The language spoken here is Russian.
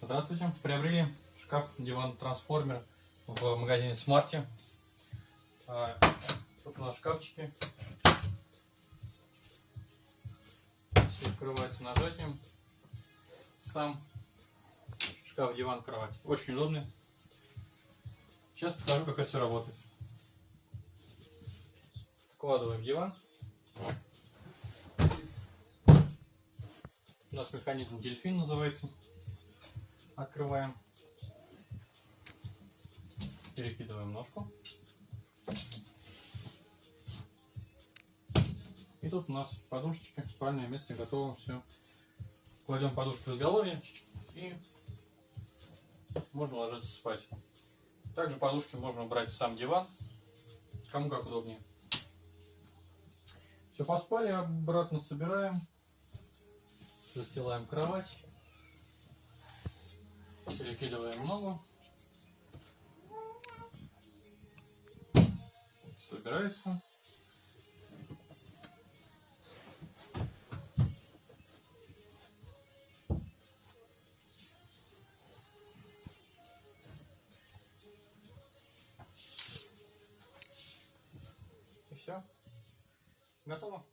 Здравствуйте. Приобрели шкаф диван трансформер в магазине Смарте. А, Тут у нас шкафчики. Все открывается нажатием. Сам шкаф, диван, кровать. Очень удобный. Сейчас покажу, как это все работает. Складываем диван. У нас механизм дельфин называется. Открываем. Перекидываем ножку. И тут у нас подушечки, спальное место готово, все. Кладем подушку в изголовье и можно ложиться спать. Также подушки можно убрать в сам диван, кому как удобнее. Все, поспали, обратно собираем, застилаем кровать, перекидываем ногу, собирается. И все. Готово.